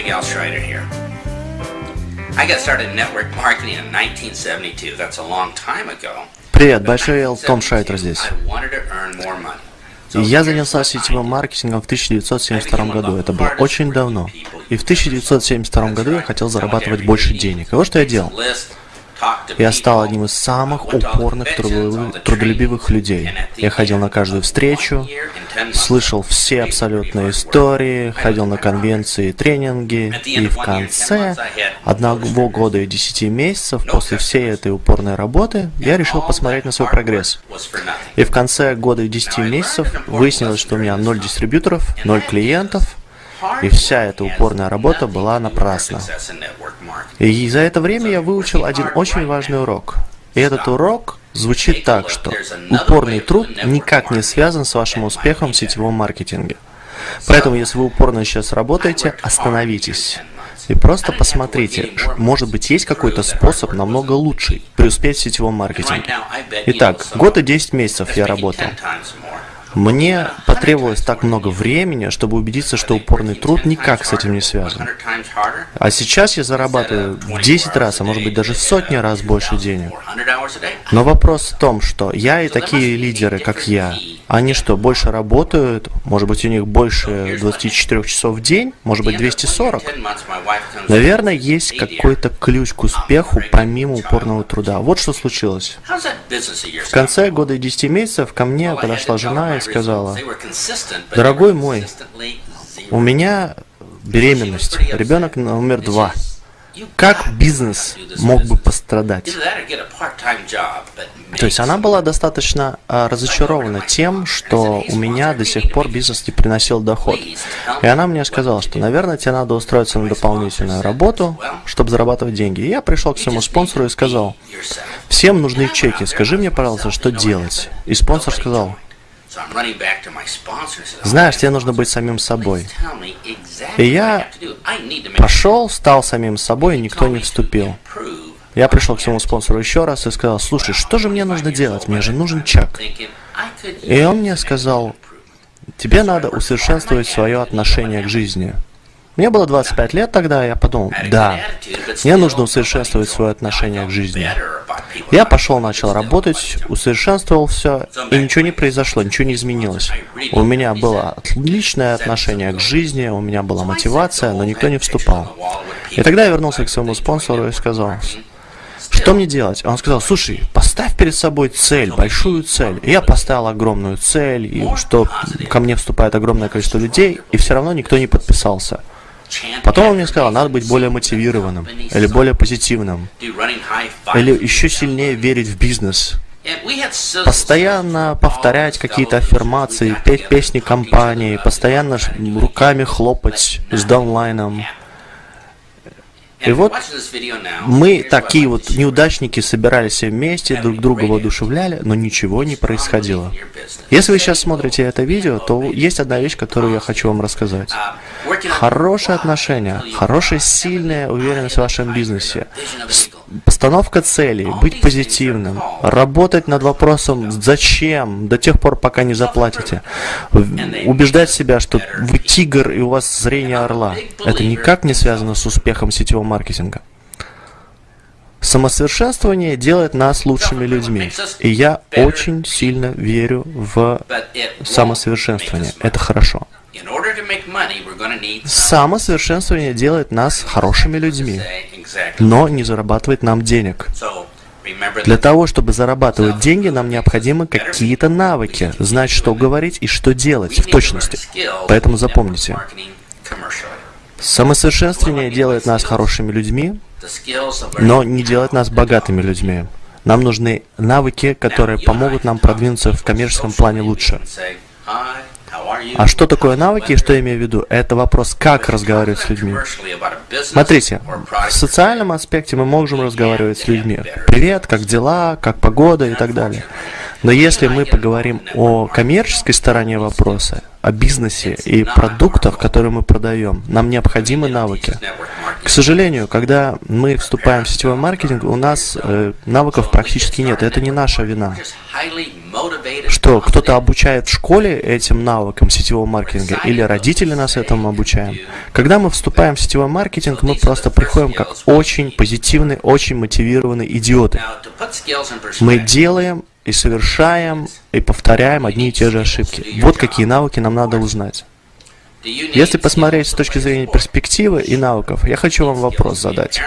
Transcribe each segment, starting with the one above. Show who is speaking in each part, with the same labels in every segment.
Speaker 1: Big Al Schreider here. I got started in network marketing in 1972. That's a long time ago.
Speaker 2: Привет, Большой Эл, Том Шайтер здесь. Я занялся сетевым маркетингом в 1972 году. Это было очень давно. И в 1972 году я хотел зарабатывать больше денег. И вот что я делал. Я стал одним из самых упорных, трудолюбивых, людей. Я ходил на каждую встречу, слышал все абсолютные истории, ходил на конвенции тренинги, и в конце одного года и десяти месяцев после всей этой упорной работы я решил посмотреть на свой прогресс. И в конце года и десяти месяцев выяснилось, что у меня ноль дистрибьюторов, ноль клиентов, и вся эта упорная работа была напрасна. И за это время я выучил один очень важный урок. И этот урок звучит так, что упорный труд никак не связан с вашим успехом в сетевом маркетинге. Поэтому, если вы упорно сейчас работаете, остановитесь. И просто посмотрите, может быть, есть какой-то способ намного лучший преуспеть в сетевом маркетинге. Итак, год и 10 месяцев я работал. Мне потребовалось так много времени, чтобы убедиться, что упорный труд никак с этим не связан. А сейчас я зарабатываю в 10 раз, а может быть даже в сотни раз больше денег. Но вопрос в том, что я и такие лидеры, как я, они что, больше работают? Может быть, у них больше 24 часов в день? Может быть, 240? Наверное, есть какой-то ключ к успеху помимо упорного труда. Вот что случилось. В конце года и 10 месяцев ко мне подошла жена и сказала, «Дорогой мой, у меня беременность, ребенок номер два. Как бизнес мог бы пострадать? То есть она была достаточно а, разочарована тем, что у меня до сих пор бизнес не приносил доход. И она мне сказала, что, наверное, тебе надо устроиться на дополнительную работу, чтобы зарабатывать деньги. И я пришел к своему спонсору и сказал, всем нужны чеки, скажи мне, пожалуйста, что делать. И спонсор сказал, знаешь, тебе нужно быть самим собой. И я пошел, стал самим собой, и никто не вступил. Я пришел к своему спонсору еще раз и сказал, слушай, что же мне нужно делать? Мне же нужен чек. И он мне сказал, тебе надо усовершенствовать свое отношение к жизни. Мне было 25 лет тогда, я подумал, да, мне нужно усовершенствовать свое отношение к жизни. Я пошел, начал работать, усовершенствовал все, и ничего не произошло, ничего не изменилось. У меня было отличное отношение к жизни, у меня была мотивация, но никто не вступал. И тогда я вернулся к своему спонсору и сказал, что мне делать? Он сказал, слушай, поставь перед собой цель, большую цель. И я поставил огромную цель, и что ко мне вступает огромное количество людей, и все равно никто не подписался. Потом он мне сказал, надо быть более мотивированным, или более позитивным, или еще сильнее верить в бизнес. Постоянно повторять какие-то аффирмации, петь песни компании, постоянно руками хлопать с даунлайном. И вот мы, такие вот неудачники, собирались все вместе, друг друга воодушевляли, но ничего не происходило. Если вы сейчас смотрите это видео, то есть одна вещь, которую я хочу вам рассказать. Хорошие отношения, хорошая, сильная уверенность в вашем бизнесе, постановка целей, быть позитивным, работать над вопросом «зачем?» до тех пор, пока не заплатите, убеждать себя, что вы тигр и у вас зрение орла. Это никак не связано с успехом сетевого маркетинга. Самосовершенствование делает нас лучшими людьми. И я очень сильно верю в самосовершенствование. Это хорошо. Самосовершенствование делает нас хорошими людьми, но не зарабатывает нам денег. Для того, чтобы зарабатывать деньги, нам необходимы какие-то навыки, знать, что говорить и что делать в точности. Поэтому запомните, самосовершенствование делает нас хорошими людьми, но не делает нас богатыми людьми. Нам нужны навыки, которые помогут нам продвинуться в коммерческом плане лучше. А что такое навыки и что я имею в виду? Это вопрос, как разговаривать с людьми. Смотрите, в социальном аспекте мы можем разговаривать с людьми. Привет, как дела, как погода и так далее. Но если мы поговорим о коммерческой стороне вопроса, о бизнесе и продуктах, которые мы продаем, нам необходимы навыки. К сожалению, когда мы вступаем в сетевой маркетинг, у нас э, навыков практически нет. Это не наша вина. что кто-то обучает в школе этим навыкам сетевого маркетинга или родители нас этому обучаем. Когда мы вступаем в сетевой маркетинг, мы просто приходим как очень позитивные, очень мотивированные идиоты. Мы делаем и совершаем и повторяем одни и те же ошибки. Вот какие навыки нам надо узнать. Если посмотреть с точки зрения перспективы и навыков, я хочу вам вопрос задать.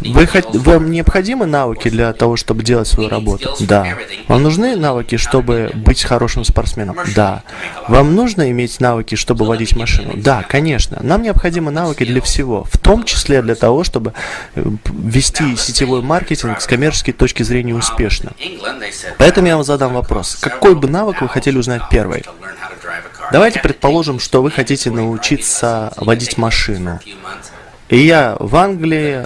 Speaker 2: Вы, вам необходимы навыки для того, чтобы делать свою работу? Да. Вам нужны навыки, чтобы быть хорошим спортсменом? Да. Вам нужно иметь навыки, чтобы водить машину? Да, конечно. Нам необходимы навыки для всего, в том числе для того, чтобы э, вести сетевой маркетинг с коммерческой точки зрения успешно. Поэтому я вам задам вопрос. Какой бы навык вы хотели узнать первый? Давайте предположим, что вы хотите научиться водить машину. И я в Англии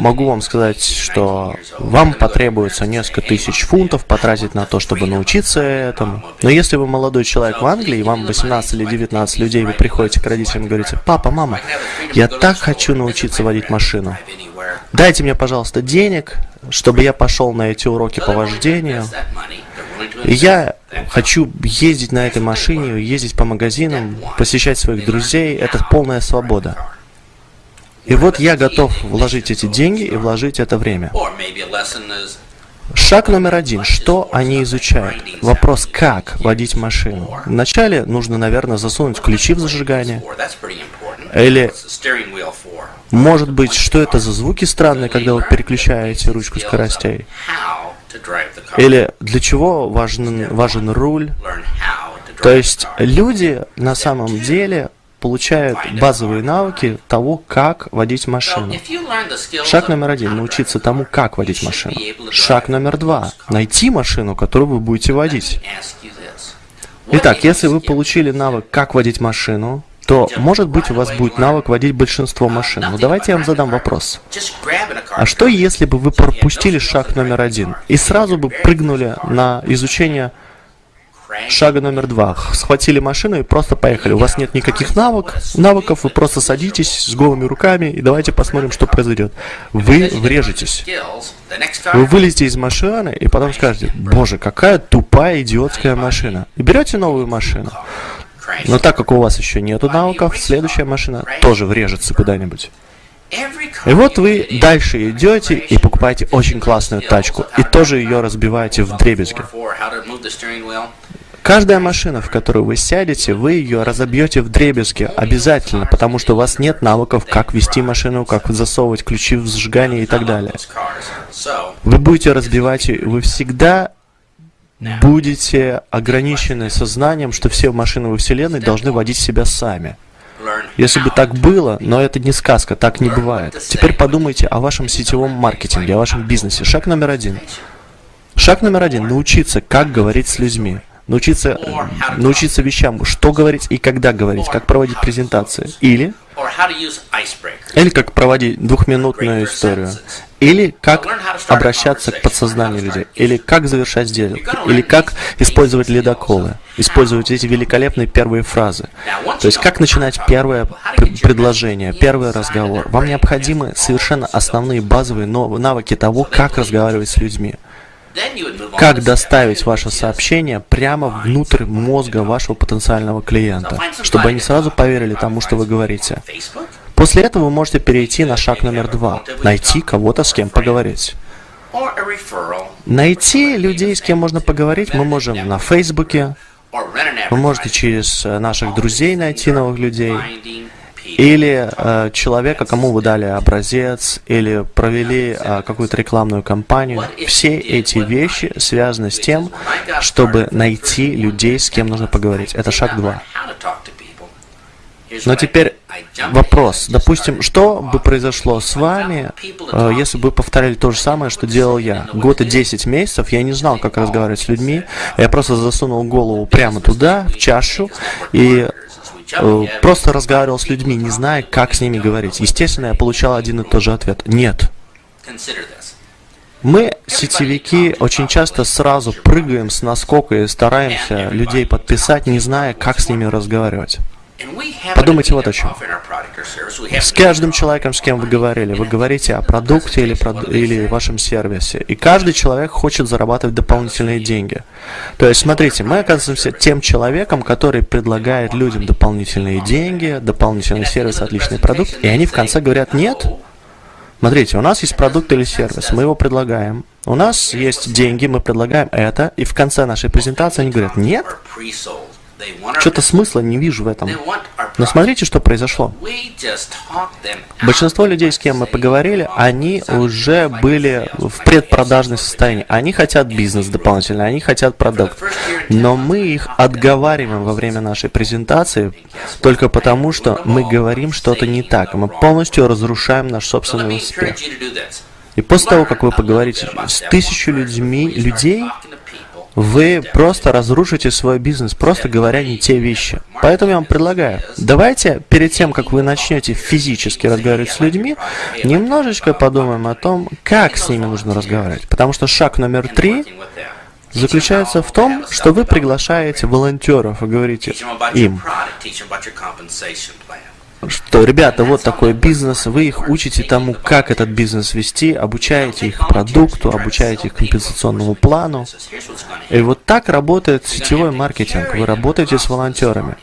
Speaker 2: могу вам сказать, что вам потребуется несколько тысяч фунтов потратить на то, чтобы научиться этому. Но если вы молодой человек в Англии, вам 18 или 19 людей, вы приходите к родителям и говорите, папа, мама, я так хочу научиться водить машину. Дайте мне, пожалуйста, денег, чтобы я пошел на эти уроки по вождению. Я хочу ездить на этой машине, ездить по магазинам, посещать своих друзей. Это полная свобода. И вот я готов вложить эти деньги и вложить это время. Шаг номер один. Что они изучают? Вопрос, как водить машину. Вначале нужно, наверное, засунуть ключи в зажигание. Или, может быть, что это за звуки странные, когда вы переключаете ручку скоростей? Или для чего важен, важен руль? То есть люди на самом деле получают базовые навыки того, как водить машину. Шаг номер один – научиться тому, как водить машину. Шаг номер два – найти машину, которую вы будете водить. Итак, если вы получили навык, как водить машину, то, может быть, у вас будет навык водить большинство машин. Но давайте я вам задам вопрос. А что, если бы вы пропустили шаг номер один и сразу бы прыгнули на изучение шага номер два? Схватили машину и просто поехали. У вас нет никаких навык, навыков, вы просто садитесь с голыми руками и давайте посмотрим, что произойдет. Вы врежетесь. Вы вылезете из машины и потом скажете, боже, какая тупая идиотская машина. И берете новую машину. Но так как у вас еще нету навыков, следующая машина тоже врежется куда-нибудь. И вот вы дальше идете и покупаете очень классную тачку, и тоже ее разбиваете в дребезги. Каждая машина, в которую вы сядете, вы ее разобьете в дребезги обязательно, потому что у вас нет навыков, как вести машину, как засовывать ключи в зажигание и так далее. Вы будете разбивать, вы всегда будете ограничены сознанием, что все машины во Вселенной должны водить себя сами. Если бы так было, но это не сказка, так не бывает. Теперь подумайте о вашем сетевом маркетинге, о вашем бизнесе. Шаг номер один. Шаг номер один – научиться, как говорить с людьми. Научиться, научиться вещам, что говорить и когда говорить, как проводить презентации. Или, или как проводить двухминутную историю. Или как обращаться к подсознанию людей, или как завершать сделки, или как использовать ледоколы, использовать эти великолепные первые фразы. То есть как начинать первое предложение, первый разговор. Вам необходимы совершенно основные базовые навыки того, как разговаривать с людьми. Как доставить ваше сообщение прямо внутрь мозга вашего потенциального клиента, чтобы они сразу поверили тому, что вы говорите. После этого вы можете перейти на шаг номер два – найти кого-то, с кем поговорить. Найти людей, с кем можно поговорить, мы можем на Фейсбуке, вы можете через э, наших друзей найти новых людей, или э, человека, кому вы дали образец, или провели э, какую-то рекламную кампанию. Все эти вещи связаны с тем, чтобы найти людей, с кем нужно поговорить. Это шаг два. Но теперь вопрос. Допустим, что бы произошло с вами, э, если бы повторяли то же самое, что делал я? Год и 10 месяцев я не знал, как разговаривать с людьми. Я просто засунул голову прямо туда, в чашу, и э, просто разговаривал с людьми, не зная, как с ними говорить. Естественно, я получал один и тот же ответ. Нет. Мы, сетевики, очень часто сразу прыгаем с наскока и стараемся людей подписать, не зная, как с ними разговаривать. Подумайте вот о чем. С каждым человеком, с кем вы говорили, вы говорите о продукте или, прод... или вашем сервисе, и каждый человек хочет зарабатывать дополнительные деньги. То есть, смотрите, мы оказываемся тем человеком, который предлагает людям дополнительные деньги, дополнительный сервис, отличный продукт, и они в конце говорят «нет». Смотрите, у нас есть продукт или сервис, мы его предлагаем. У нас есть деньги, мы предлагаем это, и в конце нашей презентации они говорят «нет». Что-то смысла не вижу в этом. Но смотрите, что произошло. Большинство людей, с кем мы поговорили, они уже были в предпродажном состоянии. Они хотят бизнес дополнительно, они хотят продукт. Но мы их отговариваем во время нашей презентации только потому, что мы говорим что-то не так. Мы полностью разрушаем наш собственный успех. И после того, как вы поговорите с тысячу людьми, людей, вы просто разрушите свой бизнес, просто говоря не те вещи. Поэтому я вам предлагаю, давайте перед тем, как вы начнете физически разговаривать с людьми, немножечко подумаем о том, как с ними нужно разговаривать. Потому что шаг номер три заключается в том, что вы приглашаете волонтеров и говорите им, что, ребята, вот такой бизнес, вы их учите тому, как этот бизнес вести, обучаете их продукту, обучаете их компенсационному плану. И вот так работает сетевой маркетинг. Вы работаете с волонтерами.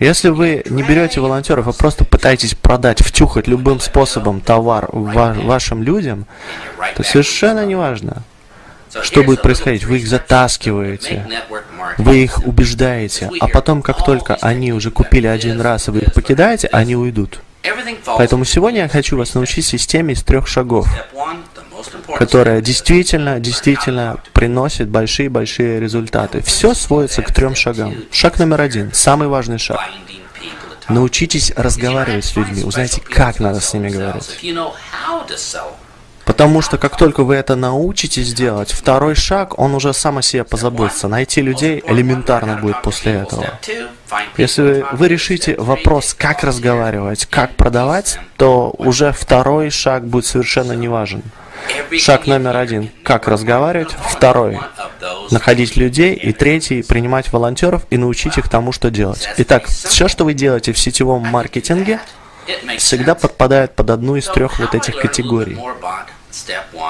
Speaker 2: Если вы не берете волонтеров, а просто пытаетесь продать, втюхать любым способом товар вашим людям, то совершенно не важно, что будет происходить? Вы их затаскиваете, вы их убеждаете, а потом, как только они уже купили один раз, и вы их покидаете, они уйдут. Поэтому сегодня я хочу вас научить системе из трех шагов, которая действительно, действительно приносит большие-большие результаты. Все сводится к трем шагам. Шаг номер один, самый важный шаг. Научитесь разговаривать с людьми, узнайте, как надо с ними говорить. Потому что как только вы это научитесь делать, второй шаг, он уже сам о себе позаботится. Найти людей элементарно будет после этого. Если вы решите вопрос, как разговаривать, как продавать, то уже второй шаг будет совершенно не важен. Шаг номер один – как разговаривать. Второй – находить людей. И третий – принимать волонтеров и научить их тому, что делать. Итак, все, что вы делаете в сетевом маркетинге, всегда подпадает под одну из трех вот этих категорий.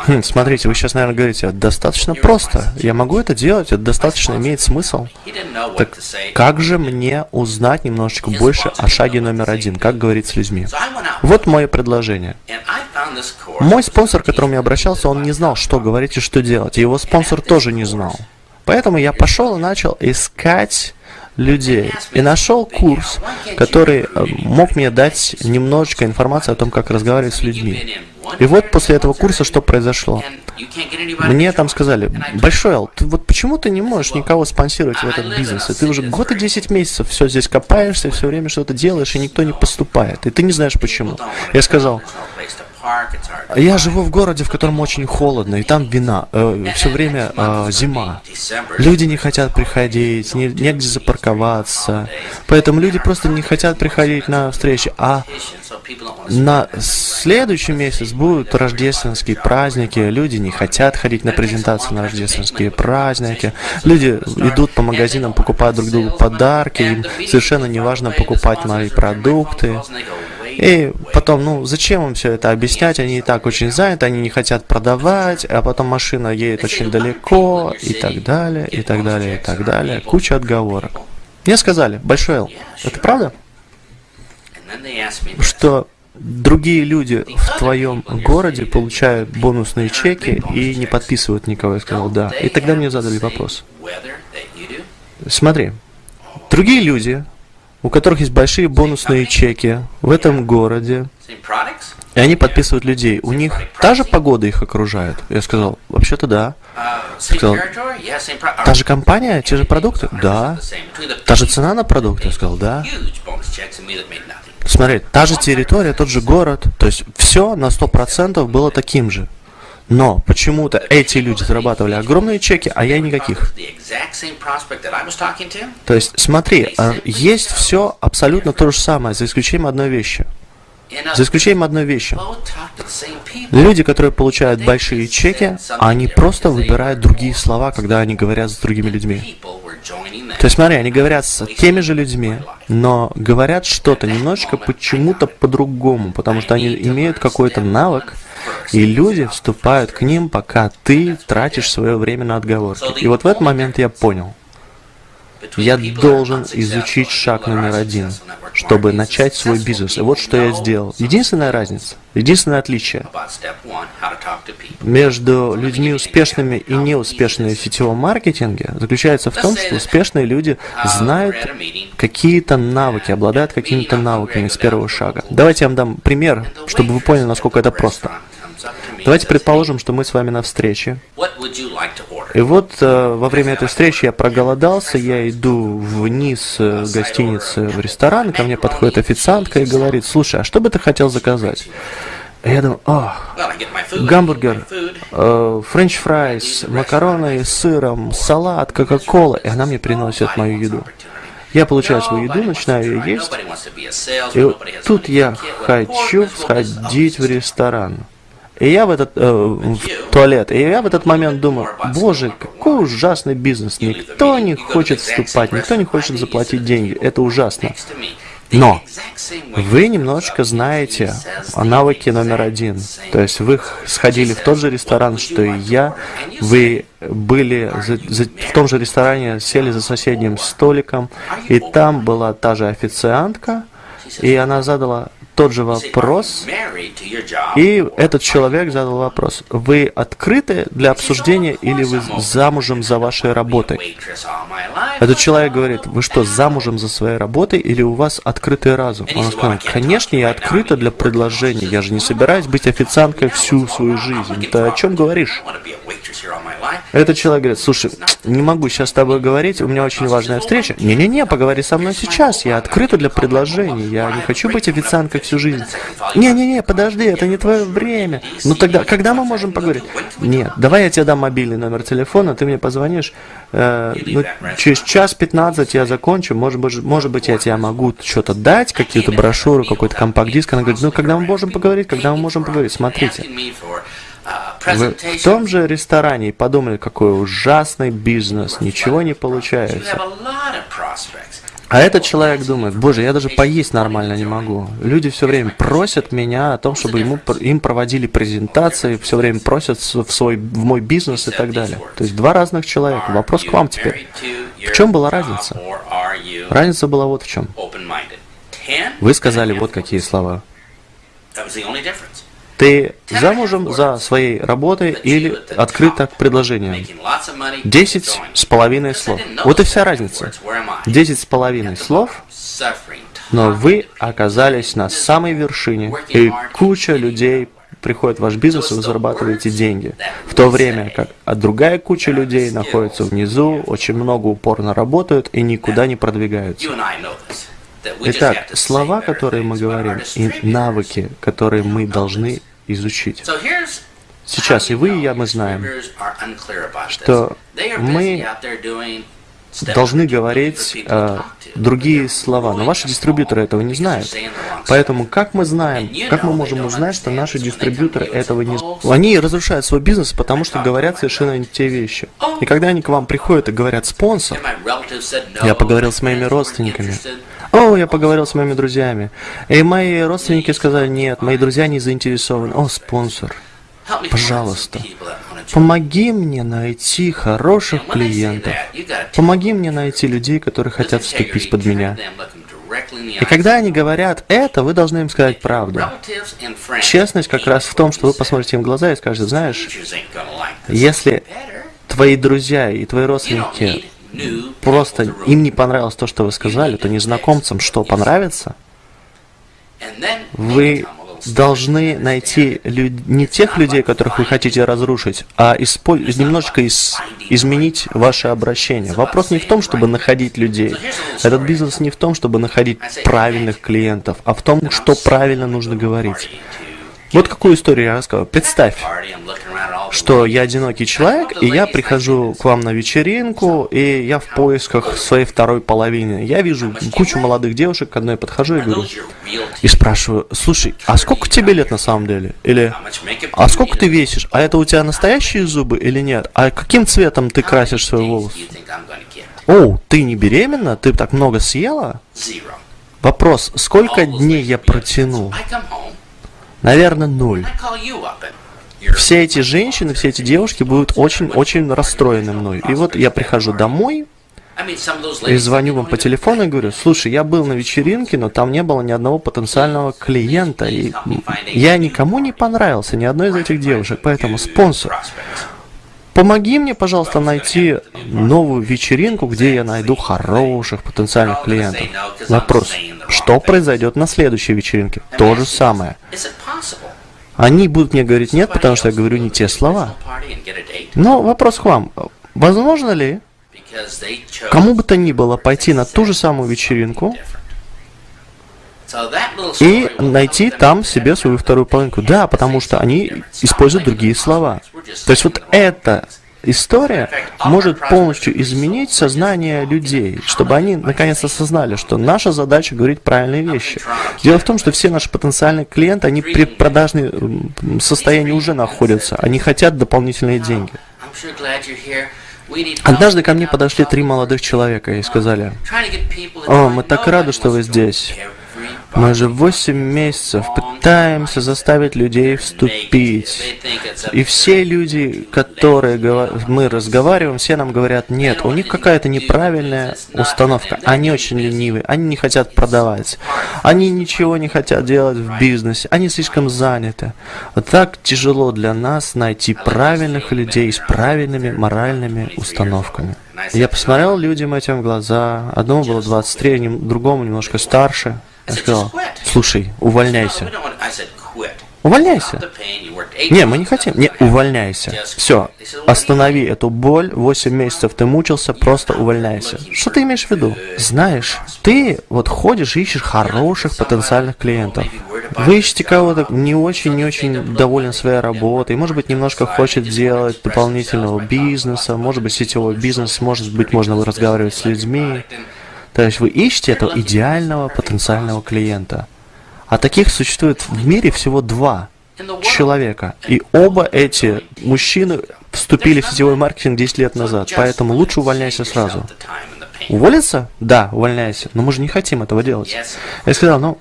Speaker 2: Хм, смотрите, вы сейчас, наверное, говорите, достаточно просто. Я могу это делать, это достаточно имеет смысл. Так как же мне узнать немножечко больше о шаге номер один, как говорить с людьми? Вот мое предложение. Мой спонсор, к которому я обращался, он не знал, что говорить и что делать. Его спонсор тоже не знал. Поэтому я пошел и начал искать людей. И нашел курс, который э, мог мне дать немножечко информации о том, как разговаривать с людьми. И вот после этого курса что произошло? Мне там сказали, Большой Ал, ты вот почему ты не можешь никого спонсировать в этот бизнес? И ты уже год и 10 месяцев все здесь копаешься, все время что-то делаешь, и никто не поступает. И ты не знаешь почему. Я сказал, я живу в городе, в котором очень холодно, и там вина, э, все время э, зима. Люди не хотят приходить, не, негде запарковаться. Поэтому люди просто не хотят приходить на встречи. А на следующий месяц будут рождественские праздники, люди не хотят ходить на презентации на рождественские праздники, люди идут по магазинам, покупают друг другу подарки, им совершенно не важно покупать мои продукты. И потом, ну, зачем им все это объяснять? Они и так очень заняты, они не хотят продавать, а потом машина едет очень далеко, и так далее, и так далее, и так далее. Куча отговорок. Мне сказали, Большой Эл, это правда? Что другие люди в твоем городе получают бонусные чеки и не подписывают никого. Я сказал, да. И тогда мне задали вопрос. Смотри, другие люди у которых есть большие бонусные чеки в этом городе, и они подписывают людей. У них та же погода их окружает? Я сказал, вообще-то да. Сказал, та же компания, те же продукты? Да. Та же цена на продукты? Я сказал, да. Смотри, та же территория, тот же город, то есть все на 100% было таким же. Но почему-то эти люди зарабатывали огромные чеки, а я никаких. То есть, смотри, а, есть все абсолютно то же самое, за исключением одной вещи. За исключением одной вещи. Люди, которые получают большие чеки, они просто выбирают другие слова, когда они говорят с другими людьми. То есть смотри, они говорят с теми же людьми, но говорят что-то немножечко почему-то по-другому, потому что они имеют какой-то навык, и люди вступают к ним, пока ты тратишь свое время на отговорки. И вот в этот момент я понял, я должен изучить шаг номер один, чтобы начать свой бизнес. И вот что я сделал. Единственная разница, единственное отличие между людьми успешными и неуспешными в сетевом маркетинге заключается в том, что успешные люди знают какие-то навыки, обладают какими-то навыками с первого шага. Давайте я вам дам пример, чтобы вы поняли, насколько это просто. Давайте предположим, что мы с вами на встрече. И вот э, во время этой встречи я проголодался, я иду вниз э, гостиницы в ресторан, ко мне подходит официантка и говорит, слушай, а что бы ты хотел заказать? Я думаю, о, гамбургер, э, french fries, макароны с сыром, салат, кока-кола. И она мне приносит мою еду. Я получаю свою еду, начинаю есть. И тут я хочу сходить в restroom. И я в этот э, в туалет, и я в этот момент думаю, боже, какой ужасный бизнес, никто не хочет вступать, никто не хочет заплатить деньги, это ужасно. Но вы немножечко знаете о навыке номер один. То есть вы сходили в тот же ресторан, что и я. Вы были за, за, в том же ресторане, сели за соседним столиком, и там была та же официантка, и она задала тот же вопрос, и этот человек задал вопрос, вы открыты для обсуждения или вы замужем за вашей работой? Этот человек говорит, вы что, замужем за своей работой или у вас открытый разум? Он сказал, конечно, я открыта для предложений, я же не собираюсь быть официанткой всю свою жизнь. Ты о чем говоришь? Этот человек говорит, слушай, не могу сейчас с тобой говорить, у меня очень важная встреча. Не-не-не, поговори со мной сейчас, я открыта для предложений, я не хочу быть официанткой всю жизнь. Не-не-не, подожди, это не твое время. Ну тогда, когда мы можем поговорить? Нет, давай я тебе дам мобильный номер телефона, ты мне позвонишь, э, ну, через час 15 я закончу, может быть, может быть, я тебе могу что-то дать, какие-то брошюры, какой-то компакт-диск. Она говорит, ну, когда мы можем поговорить, когда мы можем поговорить, смотрите. В том же ресторане подумали, какой ужасный бизнес, ничего не получается. А этот человек думает, боже, я даже поесть нормально не могу. Люди все время просят меня о том, чтобы ему, им проводили презентации, все время просят в, свой, в мой бизнес и так далее. То есть два разных человека. Вопрос к вам теперь. В чем была разница? Разница была вот в чем. Вы сказали вот какие слова. Ты замужем за своей работой или открыто к предложениям? Десять с половиной слов. Вот и вся разница. Десять с половиной слов, но вы оказались на самой вершине, и куча людей приходит в ваш бизнес, и вы зарабатываете деньги. В то время как а другая куча людей находится внизу, очень много упорно работают и никуда не продвигаются. Итак, слова, которые мы говорим, и навыки, которые мы должны изучить. Сейчас и вы, и я, мы знаем, что мы должны говорить э, другие слова, но ваши дистрибьюторы этого не знают. Поэтому как мы знаем, как мы можем узнать, что наши дистрибьюторы этого не знают? Они разрушают свой бизнес, потому что говорят совершенно не те вещи. И когда они к вам приходят и говорят «спонсор», я поговорил с моими родственниками, о, я поговорил с моими друзьями. И мои родственники сказали, нет, мои друзья не заинтересованы. О, спонсор, пожалуйста, помоги мне найти хороших клиентов. Помоги мне найти людей, которые хотят вступить под меня. И когда они говорят это, вы должны им сказать правду. Честность как раз в том, что вы посмотрите им в глаза и скажете, знаешь, если твои друзья и твои родственники просто им не понравилось то, что вы сказали, то незнакомцам что понравится, вы должны найти люд... не тех людей, которых вы хотите разрушить, а исполь... немножечко из... изменить ваше обращение. Вопрос не в том, чтобы находить людей. Этот бизнес не в том, чтобы находить правильных клиентов, а в том, что правильно нужно говорить. Вот какую историю я рассказываю. Представь, что я одинокий человек, и я прихожу к вам на вечеринку, и я в поисках своей второй половины. Я вижу кучу молодых девушек, к одной подхожу и говорю, и спрашиваю, слушай, а сколько тебе лет на самом деле? Или, а сколько ты весишь? А это у тебя настоящие зубы или нет? А каким цветом ты красишь свои волосы? Оу, ты не беременна? Ты так много съела? Вопрос, сколько дней я протяну? Наверное, ноль. Все эти женщины, все эти девушки будут очень-очень расстроены мной. И вот я прихожу домой, и звоню вам по телефону и говорю, слушай, я был на вечеринке, но там не было ни одного потенциального клиента, и я никому не понравился, ни одной из этих девушек, поэтому спонсор, помоги мне, пожалуйста, найти новую вечеринку, где я найду хороших потенциальных клиентов. Вопрос, что произойдет на следующей вечеринке? То же самое. Они будут мне говорить нет, потому что я говорю не те слова. Но вопрос к вам. Возможно ли кому бы то ни было пойти на ту же самую вечеринку и найти там себе свою вторую половинку. Да, потому что они используют другие слова. То есть вот эта история может полностью изменить сознание людей, чтобы они наконец осознали, что наша задача говорить правильные вещи. Дело в том, что все наши потенциальные клиенты, они при продажном состоянии уже находятся, они хотят дополнительные деньги. Однажды ко мне подошли три молодых человека и сказали, «О, мы так рады, что вы здесь. Мы же 8 месяцев пытаемся заставить людей вступить. И все люди, которые мы разговариваем, все нам говорят, нет, у них какая-то неправильная установка. Они очень ленивые, они не хотят продавать. Они ничего не хотят делать в бизнесе, они слишком заняты. Так тяжело для нас найти правильных людей с правильными моральными установками. Я посмотрел людям этим в глаза. Одному было 23, другому немножко старше. Я сказал, слушай, увольняйся. Увольняйся. Не, мы не хотим. Не, увольняйся. Все, останови эту боль. 8 месяцев ты мучился, просто увольняйся. Что ты имеешь в виду? Знаешь, ты вот ходишь и ищешь хороших потенциальных клиентов. Вы ищете кого-то не очень-не очень доволен своей работой, может быть, немножко хочет делать дополнительного бизнеса, может быть, сетевой бизнес, может быть, можно разговаривать с людьми. То есть вы ищете этого идеального потенциального клиента. А таких существует в мире всего два человека. И оба эти мужчины вступили в сетевой маркетинг 10 лет назад. Поэтому лучше увольняйся сразу. Уволиться? Да, увольняйся. Но мы же не хотим этого делать. Я сказал, ну,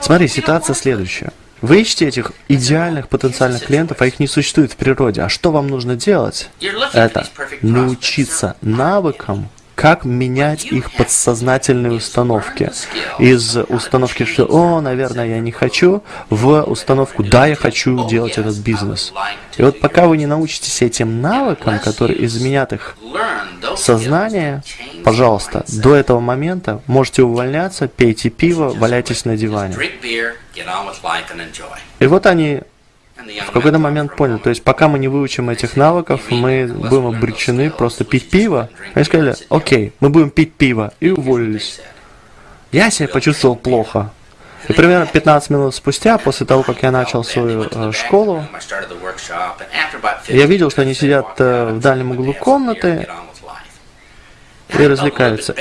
Speaker 2: смотри, ситуация следующая. Вы ищете этих идеальных потенциальных клиентов, а их не существует в природе. А что вам нужно делать? Это научиться навыкам, как менять их подсознательные установки. Из установки, что «О, наверное, я не хочу», в установку «Да, я хочу делать этот бизнес». И вот пока вы не научитесь этим навыкам, которые изменят их сознание, пожалуйста, до этого момента можете увольняться, пейте пиво, валяйтесь на диване. И вот они в какой-то момент понял, то есть пока мы не выучим этих навыков, мы будем обречены просто пить пиво. Они сказали, окей, мы будем пить пиво, и уволились. Я себя почувствовал плохо. И примерно 15 минут спустя, после того, как я начал свою э, школу, я видел, что они сидят э, в дальнем углу комнаты и развлекаются.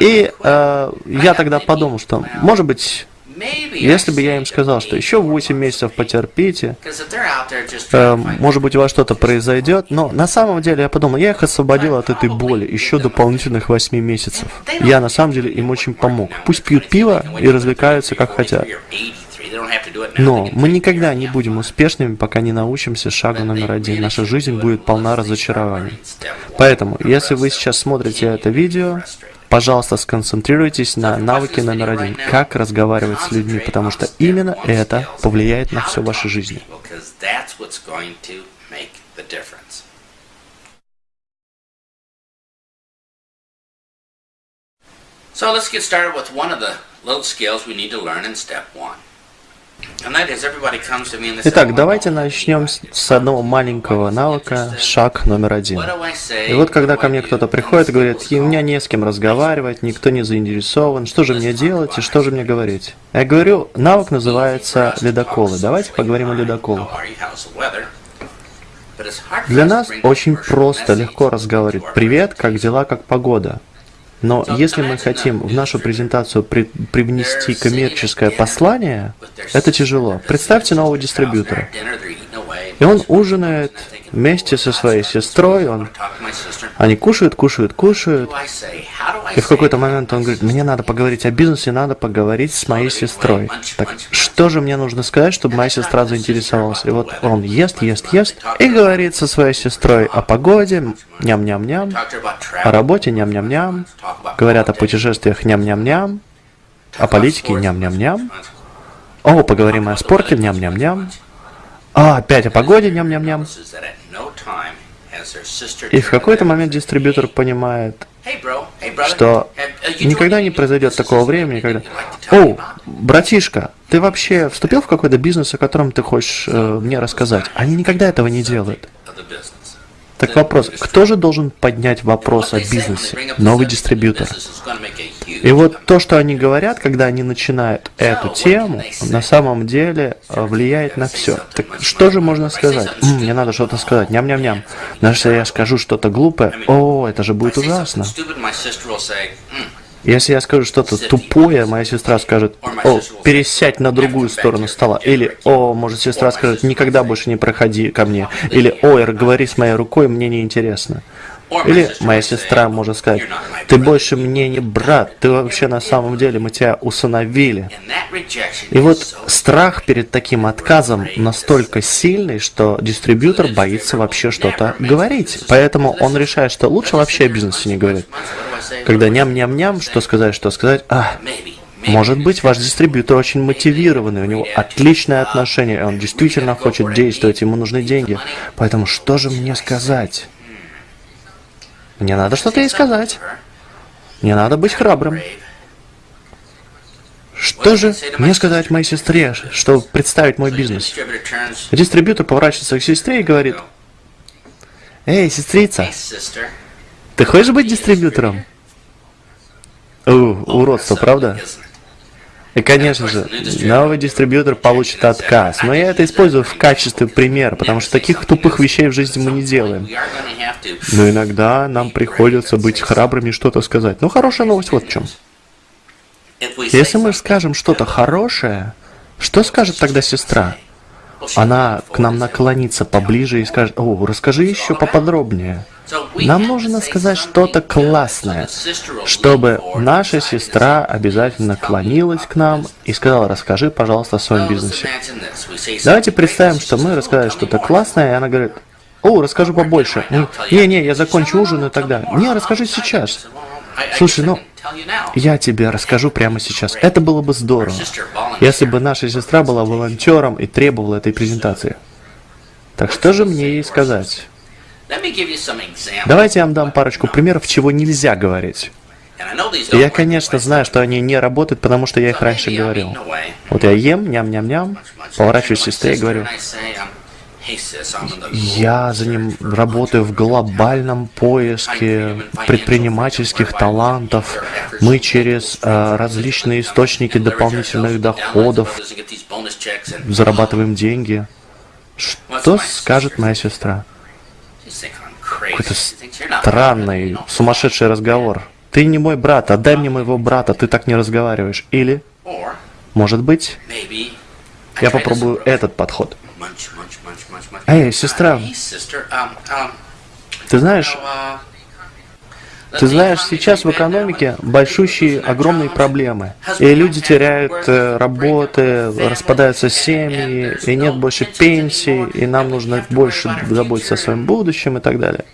Speaker 2: И э, я тогда подумал, что, может быть, если бы я им сказал, что еще 8 месяцев потерпите, э, может быть у вас что-то произойдет, но на самом деле я подумал, я их освободил от этой боли еще дополнительных 8 месяцев. Я на самом деле им очень помог. Пусть пьют пиво и развлекаются как хотят. Но мы никогда не будем успешными, пока не научимся шагу номер один. Наша жизнь будет полна разочарований. Поэтому, если вы сейчас смотрите это видео, Пожалуйста, сконцентрируйтесь на навыке номер один, как разговаривать с людьми, потому что именно это повлияет на всю вашу жизнь. So let's get started with one of the little skills we need to learn in step one. Итак, давайте начнем с одного маленького навыка, шаг номер один. И вот когда ко мне кто-то приходит и говорит, у меня не с кем разговаривать, никто не заинтересован, что же мне делать и что же мне говорить? Я говорю, навык называется ледоколы. Давайте поговорим о ледоколах. Для нас очень просто, легко разговаривать. Привет, как дела, как погода? Но если мы хотим в нашу презентацию при, привнести коммерческое послание, это тяжело. Представьте нового дистрибьютора. И он ужинает вместе со своей сестрой, он... они кушают, кушают, кушают. И в какой-то момент он говорит, мне надо поговорить о бизнесе, надо поговорить с моей сестрой. Так что же мне нужно сказать, чтобы моя сестра заинтересовалась? И вот он ест, ест, ест и говорит со своей сестрой о погоде, ням-ням-ням, о работе, ням-ням-ням, говорят о путешествиях, ням-ням-ням, о политике, ням-ням-ням, о, поговорим о спорте, ням-ням-ням, а, опять о погоде, ням-ням-ням. И в какой-то момент дистрибьютор понимает, что никогда не произойдет такого времени, когда «О, братишка, ты вообще вступил в какой-то бизнес, о котором ты хочешь э, мне рассказать?» Они никогда этого не делают. Так вопрос, кто же должен поднять вопрос о бизнесе? Новый дистрибьютор. И вот то, что они говорят, когда они начинают эту тему, на самом деле э, влияет на все. Так что же можно сказать? М, мне надо что-то сказать, ням-ням-ням. Но если я скажу что-то глупое, о, это же будет ужасно. Если я скажу что-то тупое, моя сестра скажет, о, пересядь на другую сторону стола. Или, о, может, сестра скажет, никогда больше не проходи ко мне. Или, ой, говори с моей рукой, мне не интересно. Или моя сестра может сказать, ты больше мне не брат, ты вообще на самом деле, мы тебя усыновили. И вот страх перед таким отказом настолько сильный, что дистрибьютор боится вообще что-то говорить. Поэтому он решает, что лучше вообще о бизнесе не говорить. Когда ням-ням-ням, что сказать, что сказать, а, может быть, ваш дистрибьютор очень мотивированный, у него отличное отношение, он действительно хочет действовать, ему нужны деньги. Поэтому что же мне сказать? Мне надо что-то ей сказать. Мне надо быть храбрым. Что же мне сказать моей сестре, чтобы представить мой бизнес? Дистрибьютор поворачивается к сестре и говорит, «Эй, сестрица, ты хочешь быть дистрибьютором?» У, уродство, правда? И, конечно же, новый дистрибьютор получит отказ. Но я это использую в качестве примера, потому что таких тупых вещей в жизни мы не делаем. Но иногда нам приходится быть храбрыми и что-то сказать. Ну, хорошая новость вот в чем. Если мы скажем что-то хорошее, что скажет тогда сестра? Она к нам наклонится поближе и скажет, о, расскажи еще поподробнее. Нам нужно сказать что-то классное, чтобы наша сестра обязательно наклонилась к нам и сказала, расскажи, пожалуйста, о своем бизнесе. Давайте представим, что мы рассказали что-то классное, и она говорит, о, расскажу побольше. Не-не, я закончу ужин и тогда. Не, расскажи сейчас. Слушай, ну, я тебе расскажу прямо сейчас. Это было бы здорово, если бы наша сестра была волонтером и требовала этой презентации. Так что же мне ей сказать? Давайте я вам дам парочку примеров, чего нельзя говорить. я, конечно, знаю, что они не работают, потому что я их раньше говорил. Вот я ем, ням-ням-ням, поворачиваюсь к сестре и говорю, я за ним работаю в глобальном поиске предпринимательских талантов. Мы через э, различные источники дополнительных доходов зарабатываем деньги. Что скажет моя сестра? Какой-то странный, сумасшедший разговор. Ты не мой брат, отдай мне моего брата, ты так не разговариваешь. Или, может быть, я попробую этот подход. Эй, сестра, ты знаешь, ты знаешь, сейчас в экономике большущие, огромные проблемы. И люди теряют э, работы, распадаются семьи, и нет больше пенсий, и нам нужно больше заботиться о своем будущем и так далее.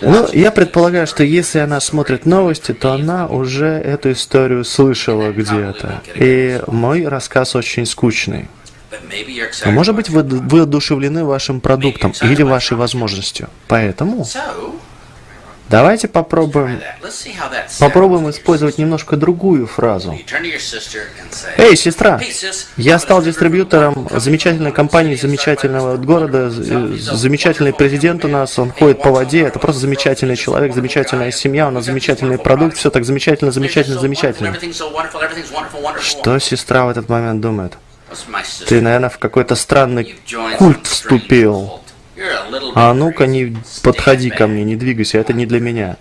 Speaker 2: Ну, я предполагаю, что если она смотрит новости, то она уже эту историю слышала где-то. И мой рассказ очень скучный. Но, может быть, вы, вы одушевлены вашим продуктом или вашей возможностью. Поэтому Давайте попробуем, попробуем использовать немножко другую фразу. Эй, сестра, я стал дистрибьютором замечательной компании, замечательного города, замечательный президент у нас, он ходит по воде, это просто замечательный человек, замечательная семья, у нас замечательный продукт, все так замечательно, замечательно, замечательно. Что сестра в этот момент думает? Ты, наверное, в какой-то странный культ вступил. А ну-ка, не подходи ко мне, не двигайся, это не для меня.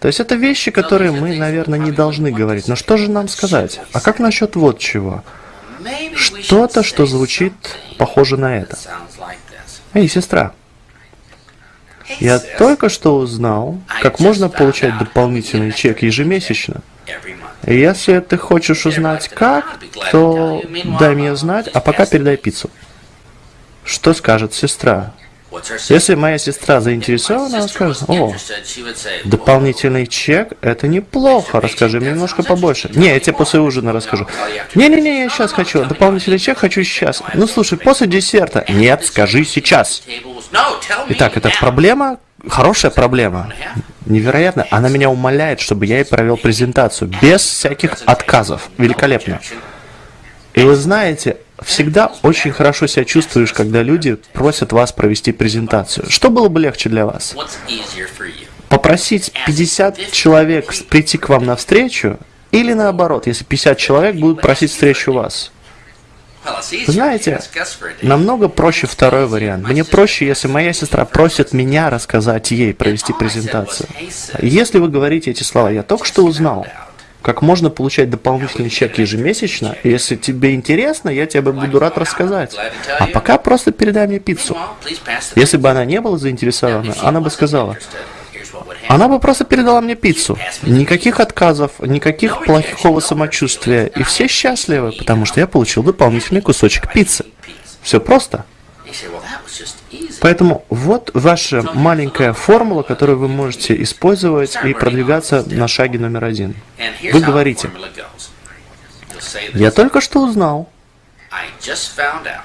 Speaker 2: То есть это вещи, которые мы, наверное, не должны говорить. Но что же нам сказать? А как насчет вот чего? что-то, что звучит похоже на это. Эй, сестра, я только что узнал, как можно получать дополнительный чек ежемесячно. Если ты хочешь узнать как, то дай мне знать, а пока передай пиццу. Что скажет сестра? Если моя сестра заинтересована, она скажет, о, дополнительный чек, это неплохо, расскажи мне немножко побольше. Не, я тебе после ужина расскажу. Не-не-не, я сейчас хочу, дополнительный чек хочу сейчас. Ну слушай, после десерта. Нет, скажи сейчас. Итак, это проблема, хорошая проблема. Невероятно, она меня умоляет, чтобы я ей провел презентацию, без всяких отказов. Великолепно. И вы знаете, всегда очень хорошо себя чувствуешь, когда люди просят вас провести презентацию. Что было бы легче для вас? Попросить 50 человек прийти к вам на встречу или наоборот, если 50 человек будут просить встречу вас? Знаете, намного проще второй вариант. Мне проще, если моя сестра просит меня рассказать ей, провести презентацию. Если вы говорите эти слова, я только что узнал, как можно получать дополнительный чек ежемесячно. Если тебе интересно, я тебе буду рад рассказать. А пока просто передай мне пиццу. Если бы она не была заинтересована, она бы сказала, она бы просто передала мне пиццу. Никаких отказов, никаких плохого самочувствия. И все счастливы, потому что я получил дополнительный кусочек пиццы. Все просто. Поэтому вот ваша маленькая формула, которую вы можете использовать и продвигаться на шаге номер один. Вы говорите, я только что узнал,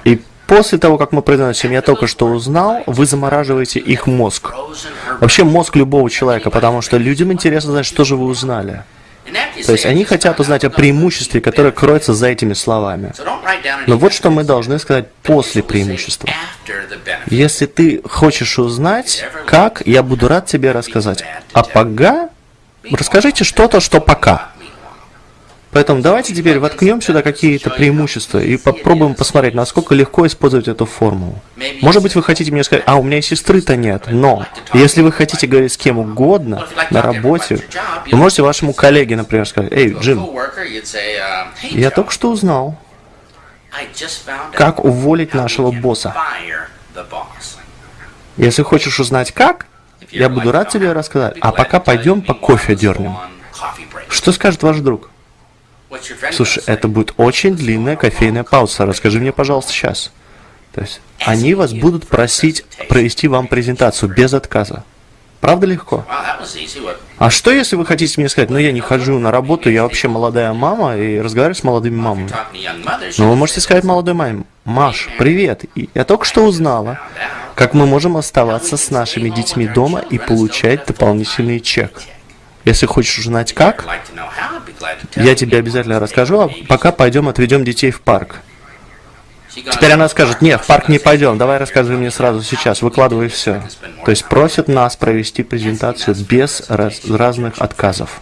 Speaker 2: и после того, как мы произносим «я только что узнал», вы замораживаете их мозг. Вообще мозг любого человека, потому что людям интересно знать, что же вы узнали. То есть они хотят узнать о преимуществе, которое кроется за этими словами. Но вот что мы должны сказать после преимущества. Если ты хочешь узнать, как, я буду рад тебе рассказать. А пока, расскажите что-то, что пока. Поэтому давайте теперь воткнем сюда какие-то преимущества и попробуем посмотреть, насколько легко использовать эту формулу. Может быть, вы хотите мне сказать, а у меня сестры-то нет, но если вы хотите говорить с кем угодно на работе, вы можете вашему коллеге, например, сказать, эй, Джим, я только что узнал, как уволить нашего босса. Если хочешь узнать как, я буду рад тебе рассказать. А пока пойдем по кофе дернем. Что скажет ваш друг? Слушай, это будет очень длинная кофейная пауза. Расскажи мне, пожалуйста, сейчас. То есть они вас будут просить провести вам презентацию без отказа. Правда легко? А что, если вы хотите мне сказать, ну я не хожу на работу, я вообще молодая мама и разговариваю с молодыми мамами? Ну вы можете сказать молодой маме, Маш, привет, я только что узнала, как мы можем оставаться с нашими детьми дома и получать дополнительный чек. Если хочешь узнать как, я тебе обязательно расскажу, а пока пойдем отведем детей в парк. Теперь она скажет, нет, в парк не пойдем, давай рассказывай мне сразу сейчас, выкладывай все. То есть просят нас провести презентацию без раз, разных отказов.